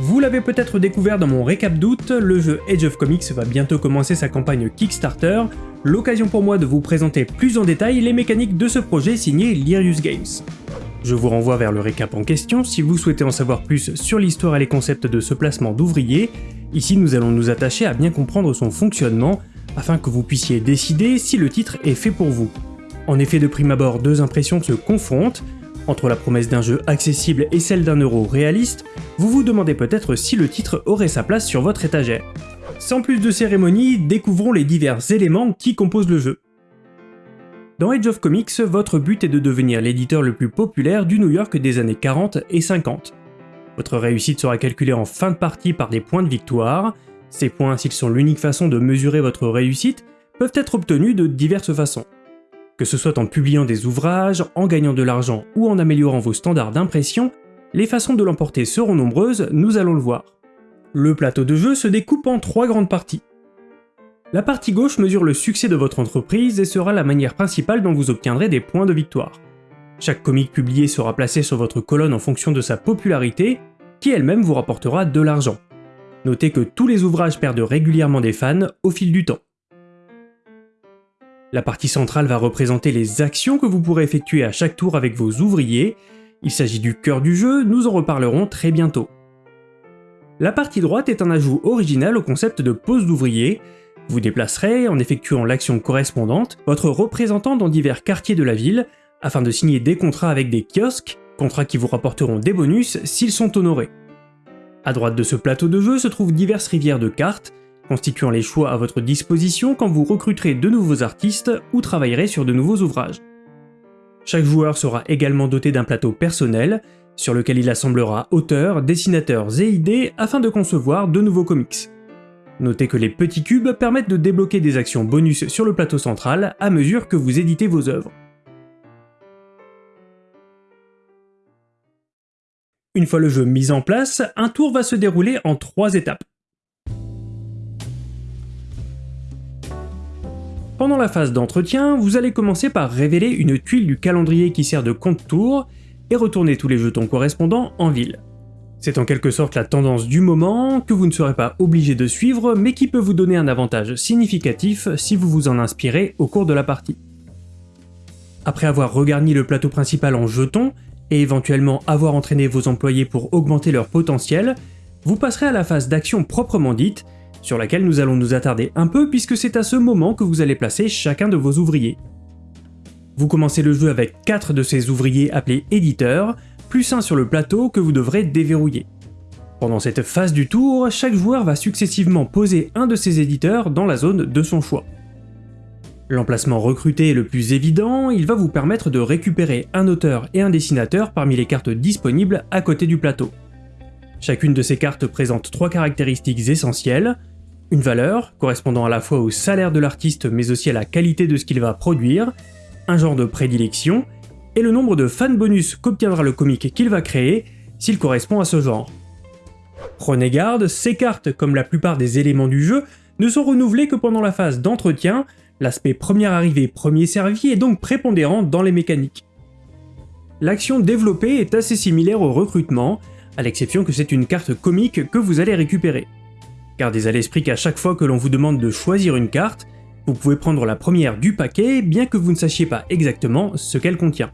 Vous l'avez peut-être découvert dans mon récap d'août, le jeu Age of Comics va bientôt commencer sa campagne Kickstarter, l'occasion pour moi de vous présenter plus en détail les mécaniques de ce projet signé Lyrius Games. Je vous renvoie vers le récap en question si vous souhaitez en savoir plus sur l'histoire et les concepts de ce placement d'ouvriers. Ici nous allons nous attacher à bien comprendre son fonctionnement, afin que vous puissiez décider si le titre est fait pour vous. En effet de prime abord deux impressions se confrontent, entre la promesse d'un jeu accessible et celle d'un euro réaliste, vous vous demandez peut-être si le titre aurait sa place sur votre étagère. Sans plus de cérémonie, découvrons les divers éléments qui composent le jeu. Dans Age of Comics, votre but est de devenir l'éditeur le plus populaire du New York des années 40 et 50. Votre réussite sera calculée en fin de partie par des points de victoire. Ces points, s'ils sont l'unique façon de mesurer votre réussite, peuvent être obtenus de diverses façons. Que ce soit en publiant des ouvrages, en gagnant de l'argent ou en améliorant vos standards d'impression, les façons de l'emporter seront nombreuses, nous allons le voir. Le plateau de jeu se découpe en trois grandes parties. La partie gauche mesure le succès de votre entreprise et sera la manière principale dont vous obtiendrez des points de victoire. Chaque comic publié sera placé sur votre colonne en fonction de sa popularité, qui elle-même vous rapportera de l'argent. Notez que tous les ouvrages perdent régulièrement des fans au fil du temps. La partie centrale va représenter les actions que vous pourrez effectuer à chaque tour avec vos ouvriers. Il s'agit du cœur du jeu, nous en reparlerons très bientôt. La partie droite est un ajout original au concept de pose d'ouvrier. Vous déplacerez, en effectuant l'action correspondante, votre représentant dans divers quartiers de la ville, afin de signer des contrats avec des kiosques, contrats qui vous rapporteront des bonus s'ils sont honorés. À droite de ce plateau de jeu se trouvent diverses rivières de cartes, constituant les choix à votre disposition quand vous recruterez de nouveaux artistes ou travaillerez sur de nouveaux ouvrages. Chaque joueur sera également doté d'un plateau personnel, sur lequel il assemblera auteurs, dessinateurs et idées afin de concevoir de nouveaux comics. Notez que les petits cubes permettent de débloquer des actions bonus sur le plateau central à mesure que vous éditez vos œuvres. Une fois le jeu mis en place, un tour va se dérouler en trois étapes. Pendant la phase d'entretien, vous allez commencer par révéler une tuile du calendrier qui sert de compte-tour et retourner tous les jetons correspondants en ville. C'est en quelque sorte la tendance du moment, que vous ne serez pas obligé de suivre, mais qui peut vous donner un avantage significatif si vous vous en inspirez au cours de la partie. Après avoir regarni le plateau principal en jetons, et éventuellement avoir entraîné vos employés pour augmenter leur potentiel, vous passerez à la phase d'action proprement dite, sur laquelle nous allons nous attarder un peu puisque c'est à ce moment que vous allez placer chacun de vos ouvriers. Vous commencez le jeu avec 4 de ces ouvriers appelés éditeurs, plus un sur le plateau que vous devrez déverrouiller. Pendant cette phase du tour, chaque joueur va successivement poser un de ses éditeurs dans la zone de son choix. L'emplacement recruté est le plus évident, il va vous permettre de récupérer un auteur et un dessinateur parmi les cartes disponibles à côté du plateau. Chacune de ces cartes présente trois caractéristiques essentielles, une valeur, correspondant à la fois au salaire de l'artiste mais aussi à la qualité de ce qu'il va produire, un genre de prédilection, et le nombre de fan bonus qu'obtiendra le comic qu'il va créer s'il correspond à ce genre. Prenez garde, ces cartes, comme la plupart des éléments du jeu, ne sont renouvelées que pendant la phase d'entretien, l'aspect première arrivée, premier servi est donc prépondérant dans les mécaniques. L'action développée est assez similaire au recrutement, à l'exception que c'est une carte comique que vous allez récupérer. Gardez à l'esprit qu'à chaque fois que l'on vous demande de choisir une carte, vous pouvez prendre la première du paquet, bien que vous ne sachiez pas exactement ce qu'elle contient.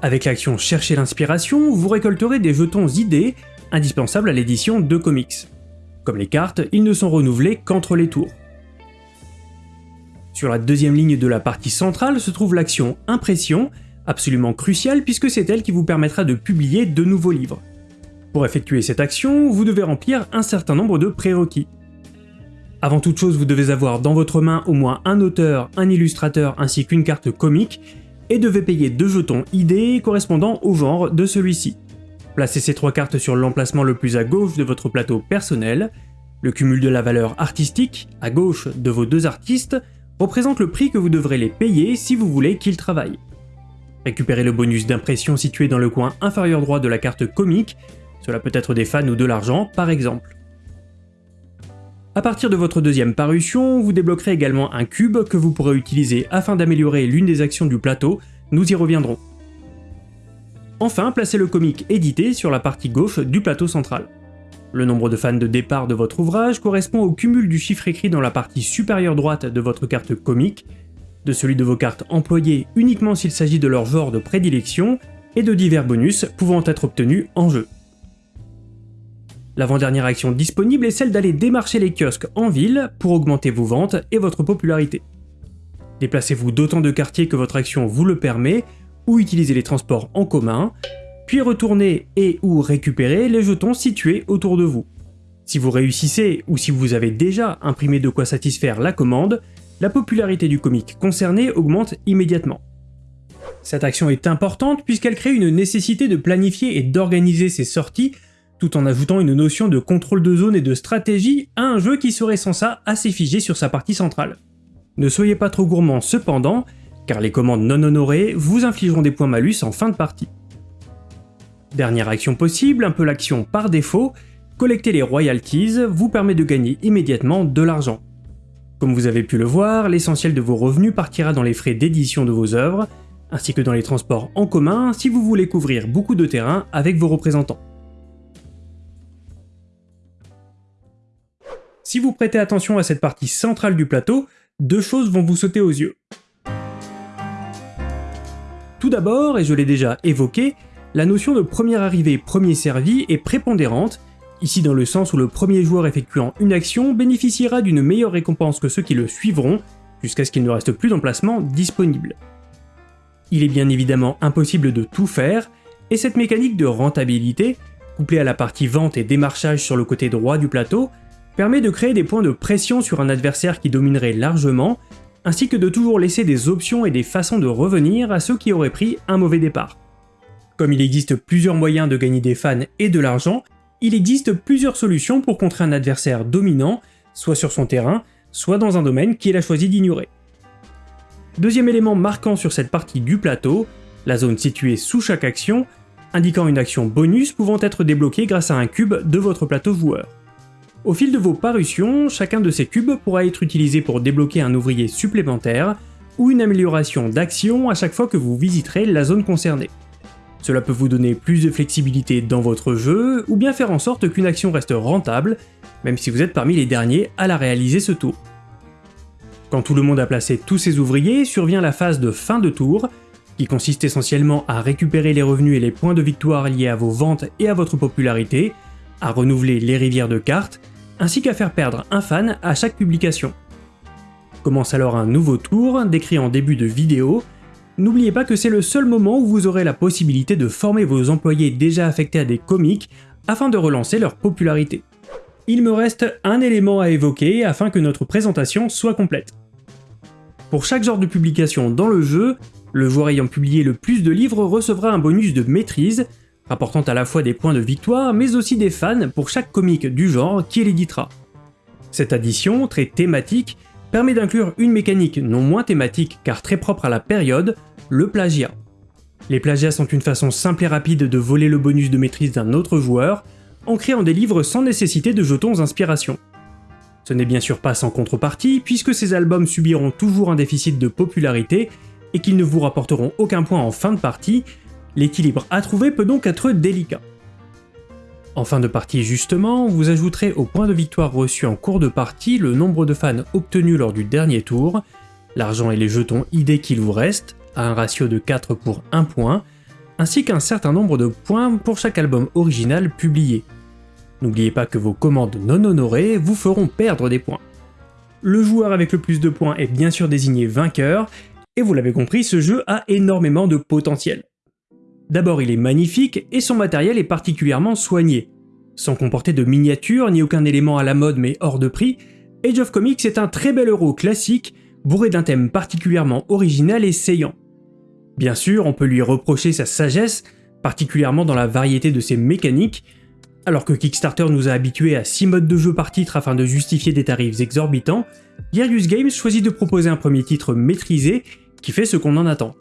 Avec l'action Chercher l'inspiration, vous récolterez des jetons idées indispensables à l'édition de comics. Comme les cartes, ils ne sont renouvelés qu'entre les tours. Sur la deuxième ligne de la partie centrale se trouve l'action Impression, absolument cruciale puisque c'est elle qui vous permettra de publier de nouveaux livres. Pour effectuer cette action, vous devez remplir un certain nombre de prérequis. Avant toute chose, vous devez avoir dans votre main au moins un auteur, un illustrateur ainsi qu'une carte comique, et devez payer deux jetons idées correspondant au genre de celui-ci. Placez ces trois cartes sur l'emplacement le plus à gauche de votre plateau personnel. Le cumul de la valeur artistique, à gauche de vos deux artistes, représente le prix que vous devrez les payer si vous voulez qu'ils travaillent. Récupérez le bonus d'impression situé dans le coin inférieur droit de la carte comique cela peut être des fans ou de l'argent, par exemple. A partir de votre deuxième parution, vous débloquerez également un cube que vous pourrez utiliser afin d'améliorer l'une des actions du plateau, nous y reviendrons. Enfin, placez le comic édité sur la partie gauche du plateau central. Le nombre de fans de départ de votre ouvrage correspond au cumul du chiffre écrit dans la partie supérieure droite de votre carte comique, de celui de vos cartes employées uniquement s'il s'agit de leur genre de prédilection, et de divers bonus pouvant être obtenus en jeu. L'avant-dernière action disponible est celle d'aller démarcher les kiosques en ville pour augmenter vos ventes et votre popularité. Déplacez-vous d'autant de quartiers que votre action vous le permet, ou utilisez les transports en commun, puis retournez et ou récupérez les jetons situés autour de vous. Si vous réussissez ou si vous avez déjà imprimé de quoi satisfaire la commande, la popularité du comic concerné augmente immédiatement. Cette action est importante puisqu'elle crée une nécessité de planifier et d'organiser ses sorties tout en ajoutant une notion de contrôle de zone et de stratégie à un jeu qui serait sans ça assez figé sur sa partie centrale. Ne soyez pas trop gourmand cependant, car les commandes non honorées vous infligeront des points malus en fin de partie. Dernière action possible, un peu l'action par défaut, collecter les royalties vous permet de gagner immédiatement de l'argent. Comme vous avez pu le voir, l'essentiel de vos revenus partira dans les frais d'édition de vos œuvres, ainsi que dans les transports en commun si vous voulez couvrir beaucoup de terrain avec vos représentants. Si vous prêtez attention à cette partie centrale du plateau, deux choses vont vous sauter aux yeux. Tout d'abord, et je l'ai déjà évoqué, la notion de premier arrivé, premier servi est prépondérante, ici dans le sens où le premier joueur effectuant une action bénéficiera d'une meilleure récompense que ceux qui le suivront, jusqu'à ce qu'il ne reste plus d'emplacement disponible. Il est bien évidemment impossible de tout faire, et cette mécanique de rentabilité, couplée à la partie vente et démarchage sur le côté droit du plateau, permet de créer des points de pression sur un adversaire qui dominerait largement, ainsi que de toujours laisser des options et des façons de revenir à ceux qui auraient pris un mauvais départ. Comme il existe plusieurs moyens de gagner des fans et de l'argent, il existe plusieurs solutions pour contrer un adversaire dominant, soit sur son terrain, soit dans un domaine qu'il a choisi d'ignorer. Deuxième élément marquant sur cette partie du plateau, la zone située sous chaque action, indiquant une action bonus pouvant être débloquée grâce à un cube de votre plateau joueur. Au fil de vos parutions, chacun de ces cubes pourra être utilisé pour débloquer un ouvrier supplémentaire, ou une amélioration d'action à chaque fois que vous visiterez la zone concernée. Cela peut vous donner plus de flexibilité dans votre jeu, ou bien faire en sorte qu'une action reste rentable, même si vous êtes parmi les derniers à la réaliser ce tour. Quand tout le monde a placé tous ses ouvriers, survient la phase de fin de tour, qui consiste essentiellement à récupérer les revenus et les points de victoire liés à vos ventes et à votre popularité, à renouveler les rivières de cartes, ainsi qu'à faire perdre un fan à chaque publication. Commence alors un nouveau tour, décrit en début de vidéo, N'oubliez pas que c'est le seul moment où vous aurez la possibilité de former vos employés déjà affectés à des comics afin de relancer leur popularité. Il me reste un élément à évoquer afin que notre présentation soit complète. Pour chaque genre de publication dans le jeu, le joueur ayant publié le plus de livres recevra un bonus de maîtrise, rapportant à la fois des points de victoire mais aussi des fans pour chaque comic du genre qui l'éditera. Cette addition, très thématique, permet d'inclure une mécanique non moins thématique car très propre à la période, le plagiat. Les plagiats sont une façon simple et rapide de voler le bonus de maîtrise d'un autre joueur, en créant des livres sans nécessité de jetons inspiration. Ce n'est bien sûr pas sans contrepartie, puisque ces albums subiront toujours un déficit de popularité et qu'ils ne vous rapporteront aucun point en fin de partie, l'équilibre à trouver peut donc être délicat. En fin de partie justement, vous ajouterez au point de victoire reçu en cours de partie le nombre de fans obtenus lors du dernier tour, l'argent et les jetons ID qu'il vous reste, à un ratio de 4 pour 1 point, ainsi qu'un certain nombre de points pour chaque album original publié. N'oubliez pas que vos commandes non honorées vous feront perdre des points. Le joueur avec le plus de points est bien sûr désigné vainqueur, et vous l'avez compris, ce jeu a énormément de potentiel. D'abord il est magnifique et son matériel est particulièrement soigné. Sans comporter de miniatures ni aucun élément à la mode mais hors de prix, Age of Comics est un très bel euro classique, bourré d'un thème particulièrement original et saillant. Bien sûr, on peut lui reprocher sa sagesse, particulièrement dans la variété de ses mécaniques, alors que Kickstarter nous a habitués à 6 modes de jeu par titre afin de justifier des tarifs exorbitants, Gearius Games choisit de proposer un premier titre maîtrisé qui fait ce qu'on en attend.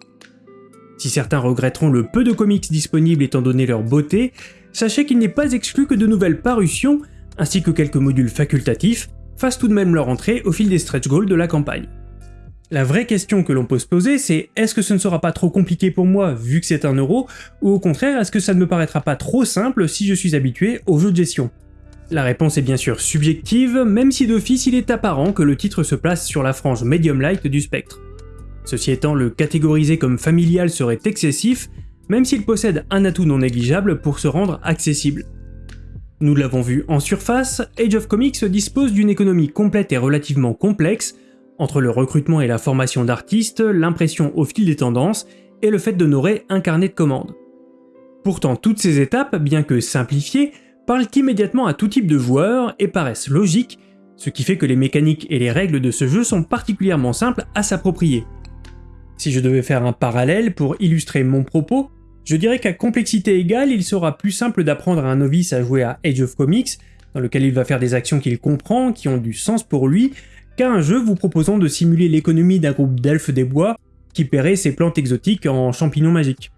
Si certains regretteront le peu de comics disponibles étant donné leur beauté, sachez qu'il n'est pas exclu que de nouvelles parutions, ainsi que quelques modules facultatifs, fassent tout de même leur entrée au fil des stretch goals de la campagne. La vraie question que l'on peut se poser, c'est est-ce que ce ne sera pas trop compliqué pour moi vu que c'est un euro, ou au contraire, est-ce que ça ne me paraîtra pas trop simple si je suis habitué aux jeux de gestion? La réponse est bien sûr subjective, même si d'office il est apparent que le titre se place sur la frange medium light du spectre. Ceci étant, le catégoriser comme familial serait excessif, même s'il possède un atout non négligeable pour se rendre accessible. Nous l'avons vu en surface, Age of Comics dispose d'une économie complète et relativement complexe, entre le recrutement et la formation d'artistes, l'impression au fil des tendances, et le fait d'honorer un carnet de commandes. Pourtant, toutes ces étapes, bien que simplifiées, parlent immédiatement à tout type de joueurs et paraissent logiques, ce qui fait que les mécaniques et les règles de ce jeu sont particulièrement simples à s'approprier. Si je devais faire un parallèle pour illustrer mon propos, je dirais qu'à complexité égale, il sera plus simple d'apprendre à un novice à jouer à Age of Comics, dans lequel il va faire des actions qu'il comprend, qui ont du sens pour lui, qu'à un jeu vous proposant de simuler l'économie d'un groupe d'elfes des bois qui paierait ses plantes exotiques en champignons magiques.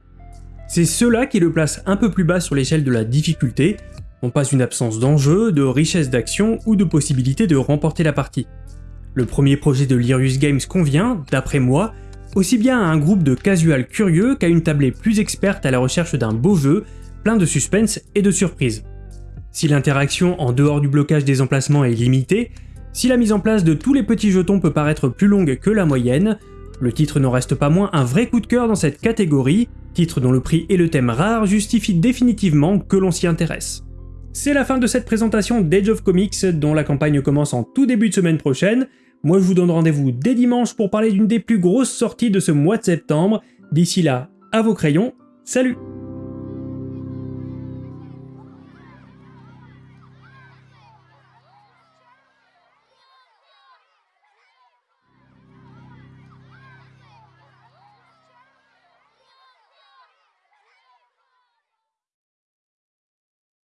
C'est cela qui le place un peu plus bas sur l'échelle de la difficulté, non pas une absence d'enjeu, de richesse d'action ou de possibilité de remporter la partie. Le premier projet de Lyrius Games convient, d'après moi, aussi bien à un groupe de casual curieux qu'à une tablée plus experte à la recherche d'un beau jeu, plein de suspense et de surprises. Si l'interaction en dehors du blocage des emplacements est limitée, si la mise en place de tous les petits jetons peut paraître plus longue que la moyenne, le titre n'en reste pas moins un vrai coup de cœur dans cette catégorie, titre dont le prix et le thème rare justifient définitivement que l'on s'y intéresse. C'est la fin de cette présentation d'Age of Comics dont la campagne commence en tout début de semaine prochaine, moi je vous donne rendez-vous dès dimanche pour parler d'une des plus grosses sorties de ce mois de septembre. D'ici là, à vos crayons, salut